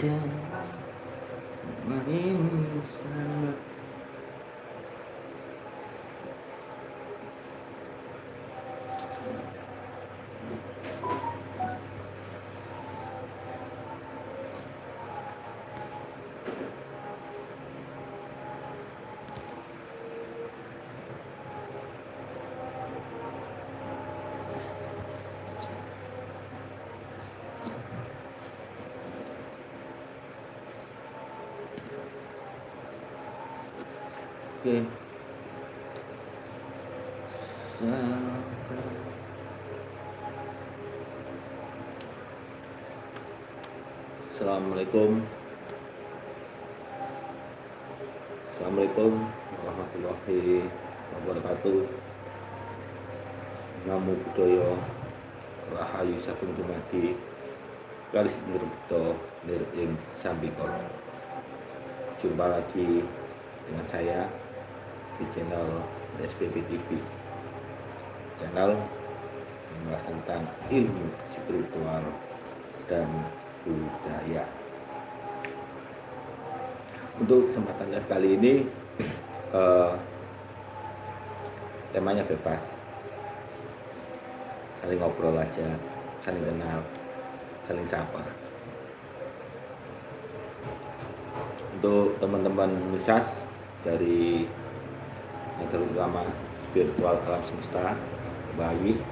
Sekarang kita Mari Oke. Assalamualaikum. Assalamualaikum warahmatullahi wabarakatuh. Namo Buddhaya Rahayu Sagung Dumadi Kalis Nirbedo Nir Ing Sambikala. Jumpa lagi dengan saya di channel SPP TV channel yang membahas tentang ilmu spiritual dan budaya. Untuk kesempatan kali ini uh, temanya bebas. Saling ngobrol aja saling kenal saling sapa. Untuk teman-teman misas dari yang terutama spiritual alam semesta bayi.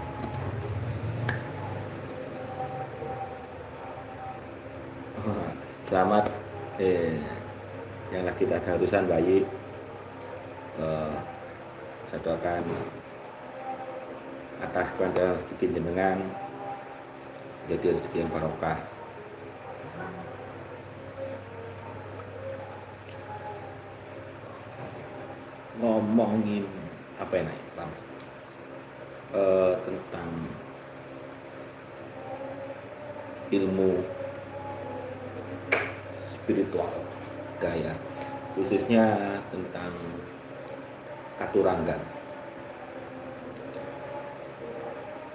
Selamat eh, yang lagi ada bayi. Eh, saya doakan atas kepada rezeki jenengan jadi rezeki yang barokah ngomongin apa ya naik uh, eh, tentang ilmu spiritual gaya khususnya tentang katuranggal.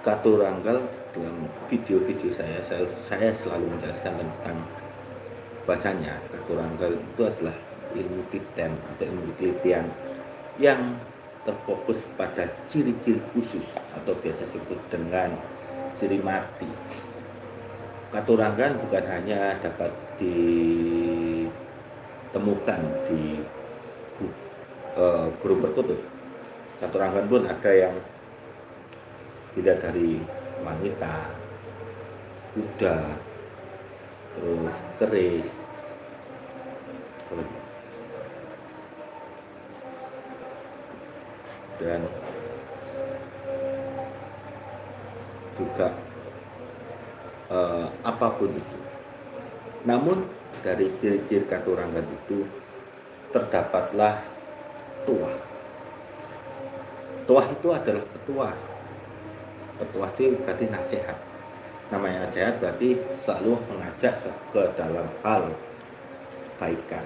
Katuranggal dalam video-video saya, saya saya selalu menjelaskan tentang bahasanya. Katuranggal itu adalah ilmu titen atau ilmu penelitian yang terfokus pada ciri-ciri khusus atau biasa disebut dengan ciri mati. Katurangan bukan hanya dapat ditemukan di uh, guru berkutub. Katurangan pun ada yang dilihat dari wanita, kuda, terus keris, dan juga uh, apa pun itu. Namun dari ciri-ciri katurangan itu terdapatlah tuah. Tuah itu adalah petua. Petua itu berarti nasihat. Namanya nasihat berarti selalu mengajak ke dalam hal kebaikan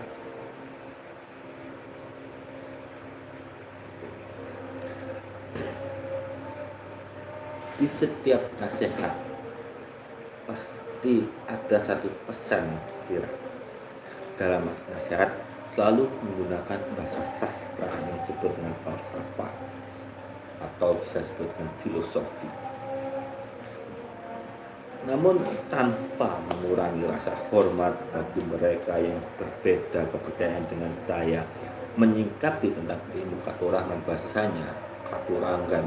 di setiap nasihat pasti ada satu pesan sirah. Dalam nasihat selalu menggunakan bahasa sastra yang disebut dengan falsafah atau bisa disebut dengan filosofi. Namun tanpa mengurangi rasa hormat bagi mereka yang berbeda kepercayaan dengan saya menyingkapi tentang ilmu katurangan bahasanya katurangan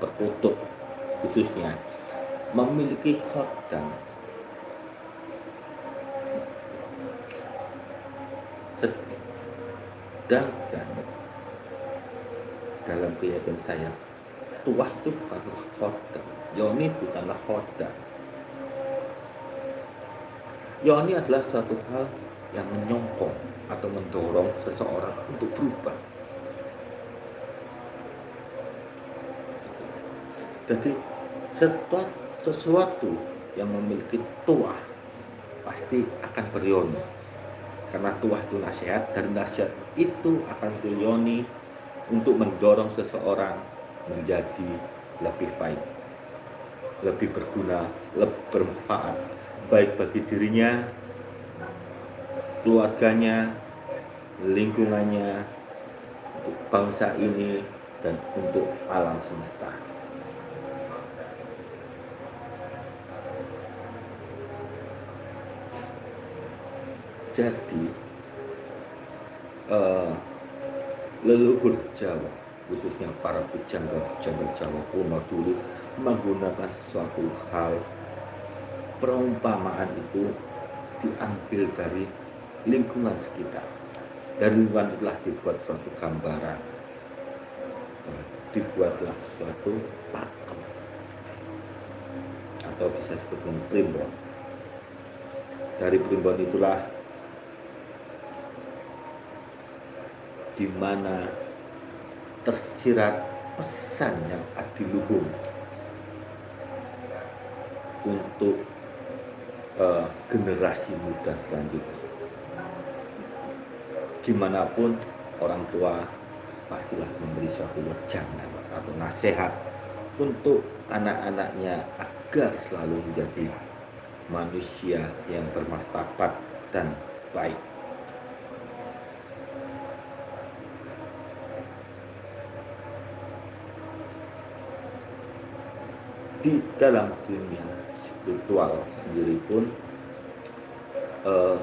perkutub khususnya memiliki khodam sedangkan dalam keyakinan saya tuah itu bukanlah khodam yoni bukanlah khodam yoni adalah suatu hal yang menyongkong atau mendorong seseorang untuk berubah Jadi sesuatu yang memiliki tuah pasti akan beryoni. Karena tuah itu nasihat dan nasihat itu akan beryoni untuk mendorong seseorang menjadi lebih baik, lebih berguna, lebih bermanfaat baik bagi dirinya, keluarganya, lingkungannya, bangsa ini, dan untuk alam semesta. Jadi, uh, leluhur Jawa, khususnya para pujangga-pujangga Jawa kuno dulu, menggunakan suatu hal perumpamaan itu diambil dari lingkungan sekitar. Dari lingkungan itulah dibuat suatu gambaran, dibuatlah suatu pakem atau bisa dengan primbon. Dari primbon itulah di mana tersirat pesan yang adiluhung untuk uh, generasi muda selanjutnya. Gimanapun orang tua pastilah memberi suatu wejangan atau nasihat untuk anak-anaknya agar selalu menjadi manusia yang bermartabat dan baik. Di dalam dunia spiritual sendiri pun uh,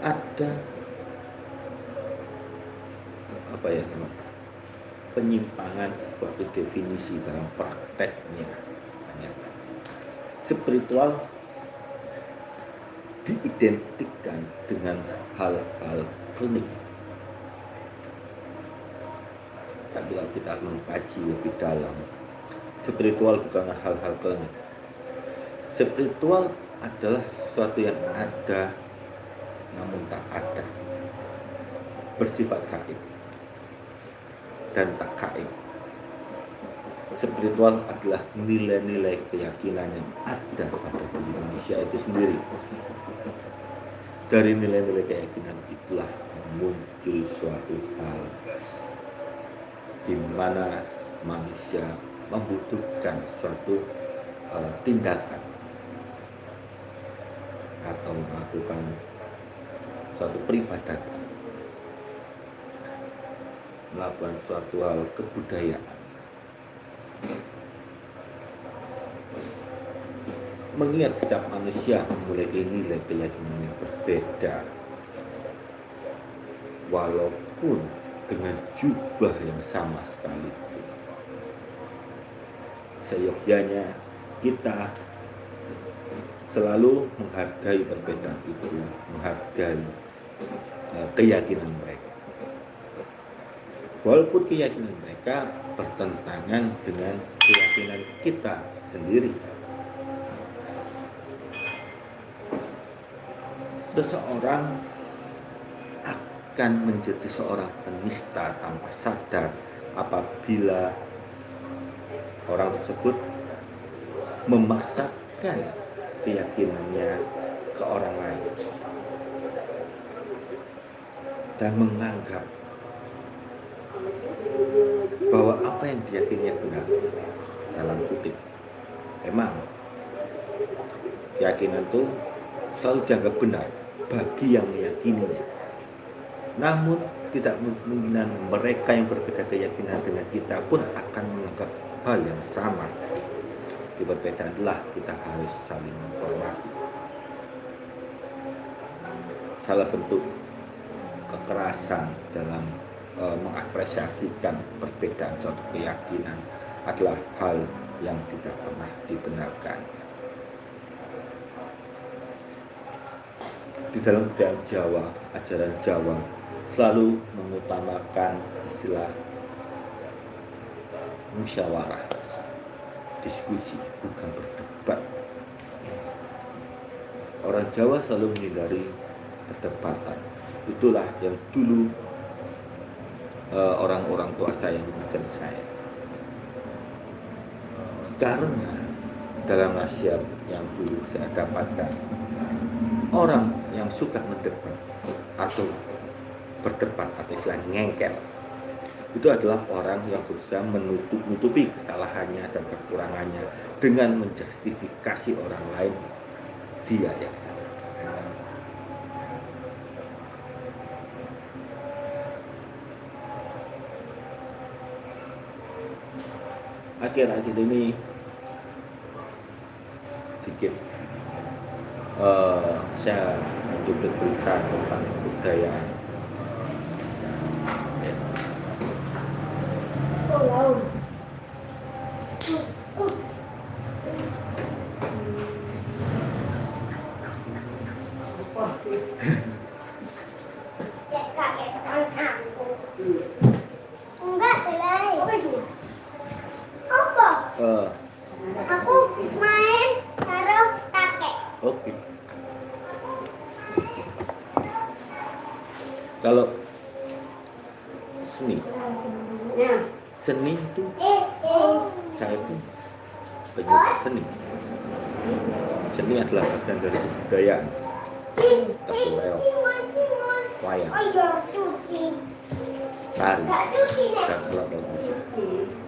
ada apa ya penyimpangan suatu definisi dalam prakteknya. Ternyata spiritual diidentikan dengan hal-hal klinik. Tapi kalau kita mengkaji lebih dalam spiritual bukan hal-hal klinik spiritual adalah sesuatu yang ada namun tak ada. Bersifat gaib dan tak gaib. Spiritual adalah nilai-nilai keyakinan yang ada pada diri manusia itu sendiri. Dari nilai-nilai keyakinan itulah muncul suatu hal di mana manusia membutuhkan suatu uh, tindakan atau melakukan suatu peribadatan melakukan suatu hal kebudayaan mengingat setiap manusia memiliki nilai keyakinan yang berbeda. Walaupun dengan jubah yang sama sekali seyogyanya kita selalu menghargai perbedaan itu, menghargai uh, keyakinan mereka. Walaupun keyakinan mereka bertentangan dengan keyakinan kita sendiri. Seseorang akan menjadi seorang penista tanpa sadar apabila orang tersebut memaksakan keyakinannya ke orang lain. Dan menganggap bahwa apa yang diyakininya benar dalam kutip emang keyakinan itu selalu dianggap benar bagi yang meyakininya. Namun tidak kemungkinan mereka yang berbeda keyakinan dengan kita pun akan menganggap hal yang sama. Di perbedaan adalah kita harus saling menghormati. Salah bentuk kekerasan dalam e, mengapresiasikan perbedaan suatu keyakinan adalah hal yang tidak pernah dibenarkan. Di dalam budaya Jawa, ajaran Jawa selalu mengutamakan istilah musyawarah diskusi bukan berdebat. Orang Jawa selalu menghindari perdebatan. Itulah yang dulu eh, orang-orang tua saya mengajar saya. Karena dalam nasihat yang dulu saya dapatkan orang yang suka mendebat atau berdebat atau istilah ngengkel itu adalah orang yang berusaha menutup-nutupi kesalahannya dan kekurangannya dengan menjustifikasi orang lain dia yang salah. Akhir-akhir ini sedikit uh, saya mencoba berita tentang kebudayaan Enggak, selai. Apa? uh, Aku main taruh kakek. oke kalau seni. Seni itu saya itu penyuka seni. Seni adalah bagian dari kebudayaan. Timon, timon. wayang tari. Dan alat musik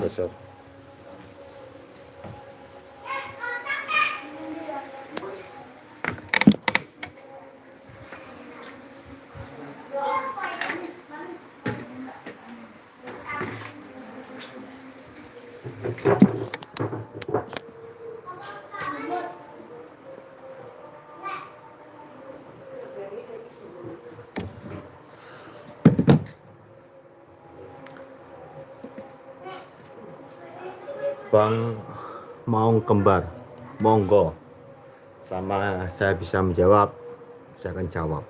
dan Bang Maung Kembar. Monggo. Sama saya bisa menjawab saya akan jawab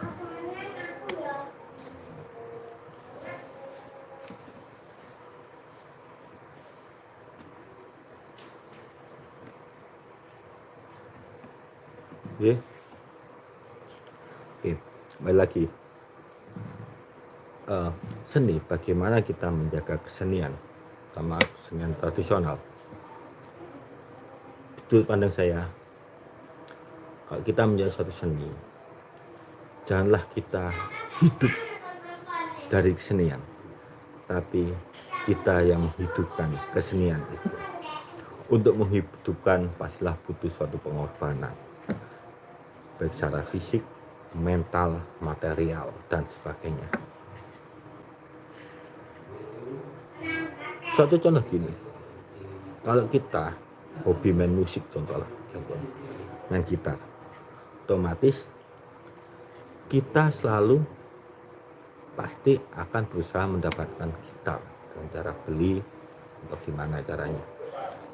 Aku ya. Oke. Oke, kembali lagi. Eh, seni, bagaimana kita menjaga kesenian, sama kesenian tradisional. Itu pandang saya, kalau kita menjadi suatu seni, janganlah kita hidup dari kesenian, tapi kita yang menghidupkan kesenian itu. Untuk menghidupkan pastilah butuh suatu pengorbanan baik secara fisik, mental, material, dan sebagainya. Suatu contoh gini, kalau kita hobi main musik contohnya, contoh, main gitar, otomatis kita selalu pasti akan berusaha mendapatkan gitar dengan cara beli atau gimana caranya.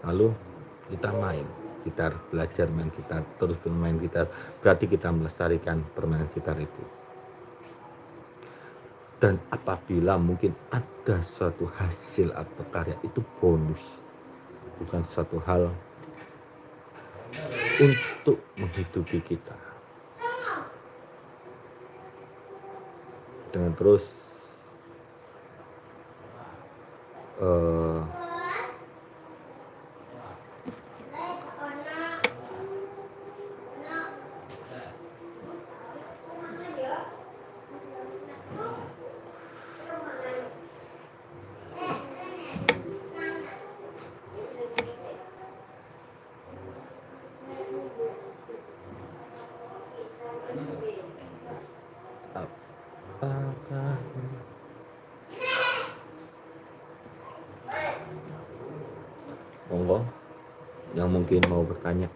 Lalu kita main gitar, belajar main gitar, terus bermain gitar, berarti kita melestarikan permainan gitar itu. Dan apabila mungkin ada suatu hasil atau karya itu bonus, bukan suatu hal untuk menghidupi kita. Dengan terus eh, apakah monggo yang mungkin mau bertanya.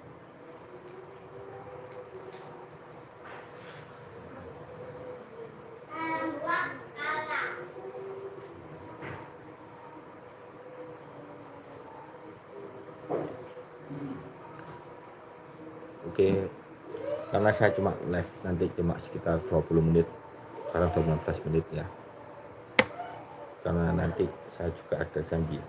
Oke karena saya cuma live nanti cuma sekitar 20 menit sekarang udah 15 menit ya. Karena nanti saya juga ada janji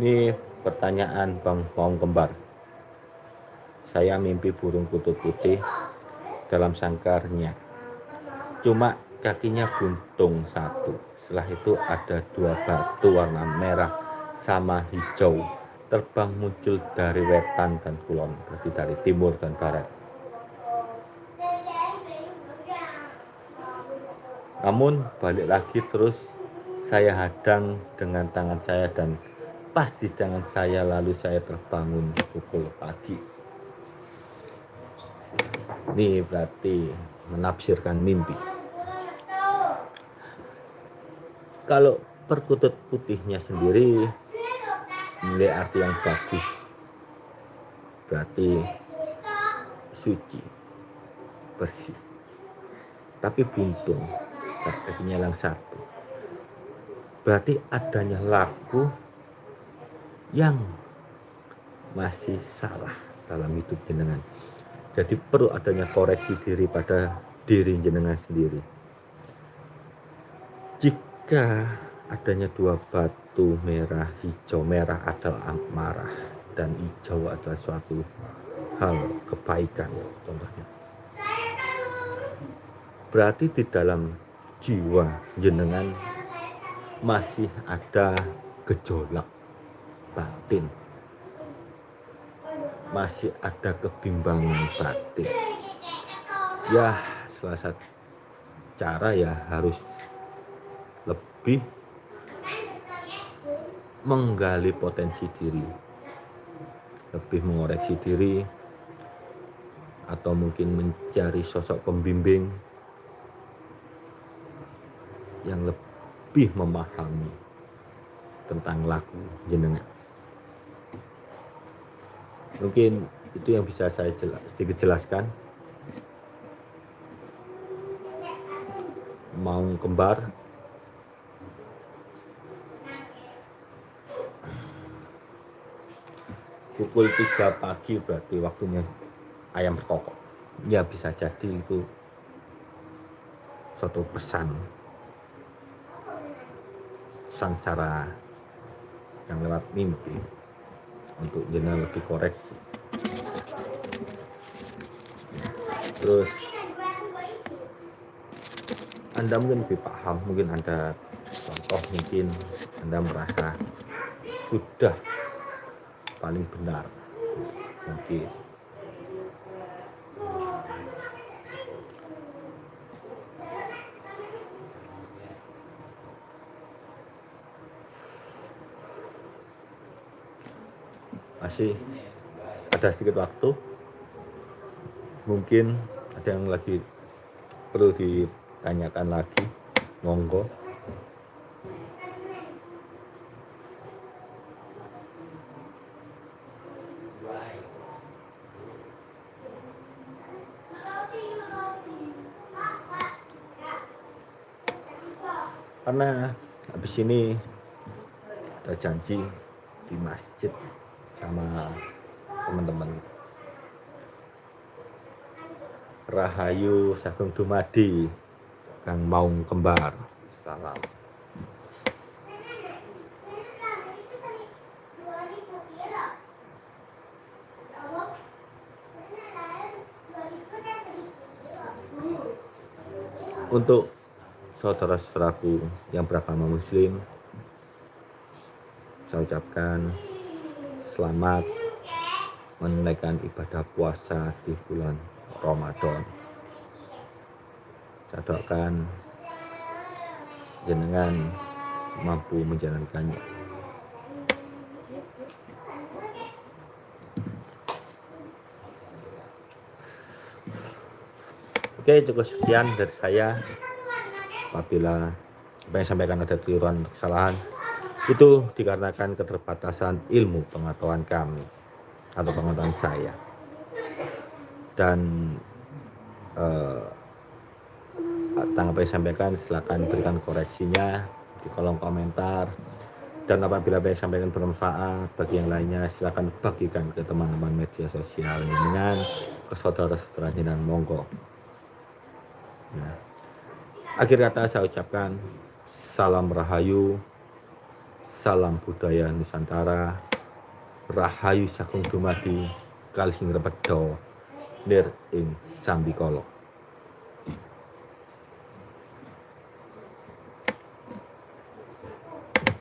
Ini pertanyaan Bang Maung Kembar. Saya mimpi burung kutub putih dalam sangkarnya. Cuma kakinya buntung satu. Setelah itu ada dua batu warna merah sama hijau terbang muncul dari wetan dan kulon, berarti dari timur dan barat. Namun balik lagi terus saya hadang dengan tangan saya dan pas di tangan saya lalu saya terbangun pukul pagi. Ini berarti menafsirkan mimpi. Kalau perkutut putihnya sendiri memiliki arti yang bagus. Berarti suci bersih. Tapi buntung kakinya yang satu. Berarti adanya laku yang masih salah dalam hidup jenengan. Jadi perlu adanya koreksi diri pada diri jenengan sendiri. Jika adanya dua batu merah, hijau, merah adalah amarah dan hijau adalah suatu hal kebaikan contohnya. Berarti di dalam jiwa jenengan masih ada gejolak batin. Masih ada kebimbangan batin. Ya salah satu cara ya harus lebih menggali potensi diri. Lebih mengoreksi diri atau mungkin mencari sosok pembimbing yang lebih memahami tentang laku jenengan mungkin itu yang bisa saya jelas, sedikit jelaskan. Mau kembar. Pukul 3 pagi berarti waktunya ayam berkokok. Ya bisa jadi itu suatu pesan. Secara yang lewat mimpi untuk jenah lebih koreksi terus anda mungkin lebih paham mungkin anda contoh mungkin anda merasa sudah paling benar. Mungkin masih ada sedikit waktu. Mungkin ada yang lagi perlu ditanyakan lagi. Monggo. Karena habis ini ada janji di masjid sama teman-teman. Rahayu Sagung Dumadi Kang Maung Kembar. Salam. Untuk saudara-saudaraku yang beragama muslim saya ucapkan selamat menunaikan ibadah puasa di bulan Ramadan. Saya jenengan mampu menjalankannya. Oke, cukup sekian dari saya. Apabila apa yang sampaikan ada keliruan kesalahan, Itu dikarenakan keterbatasan ilmu pengetahuan kami atau pengetahuan saya. Dan eh, tanggapan yang sampaikan silakan berikan koreksinya di kolom komentar dan apabila yang sampaikan bermanfaat bagi yang lainnya silakan bagikan ke teman-teman media sosial dengan ke saudara-saudara dan monggo nah, akhir kata saya ucapkan salam rahayu salam budaya Nusantara. Rahayu sakung dumadi kalsing repedo nir ing sambikolo